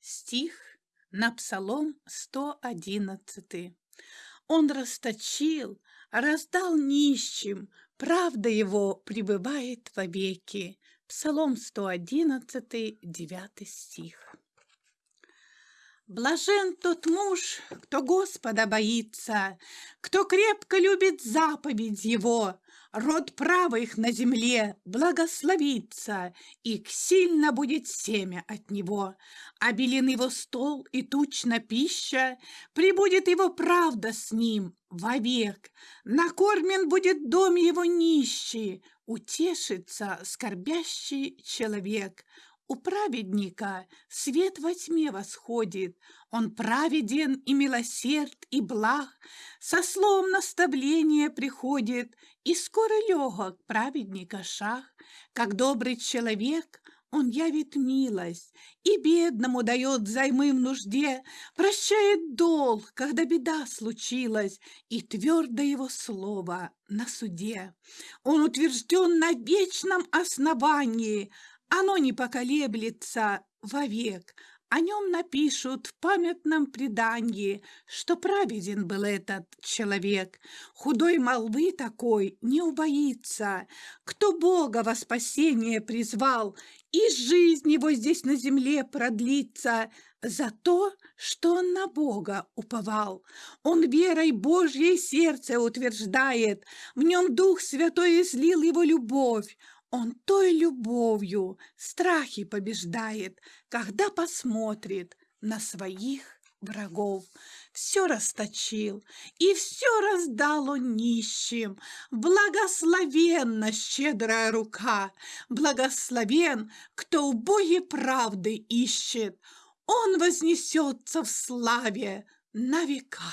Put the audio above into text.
стих на Псалом 111. Он расточил, раздал нищим, правда его пребывает вовеки. Псалом 111, 9 стих. Блажен тот муж, кто Господа боится, кто крепко любит заповедь его, род правых на земле благословится, и сильно будет семя от него. Обелен его стол и тучна пища, прибудет его правда с ним вовек. Накормен будет дом его нищий, утешится скорбящий человек. У праведника свет во тьме восходит, Он праведен и милосерд, и благ, Со словом наставления приходит, И скоро легок праведника шаг. Как добрый человек он явит милость, И бедному дает займы в нужде, Прощает долг, когда беда случилась, И твердо его слово на суде. Он утвержден на вечном основании, оно не поколеблется вовек, о нем напишут в памятном предании, что праведен был этот человек. Худой молвы такой не убоится, кто Бога во спасение призвал, и жизнь его здесь на земле продлится за то, что он на Бога уповал. Он верой Божьей сердце утверждает, в нем Дух Святой излил его любовь, он той любовью страхи побеждает, когда посмотрит на своих врагов. Все расточил и все раздал он нищим. Благословенна щедрая рука, благословен, кто у Боге правды ищет. Он вознесется в славе на века.